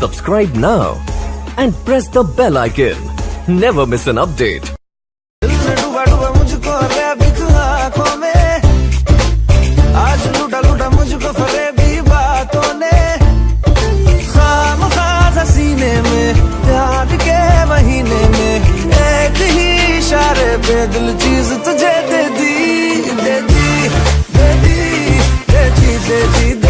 Subscribe now and press the bell icon. Never miss an update. पे दिल चीज़ तुझे दे दी दे दी दे दी दे दी दे दी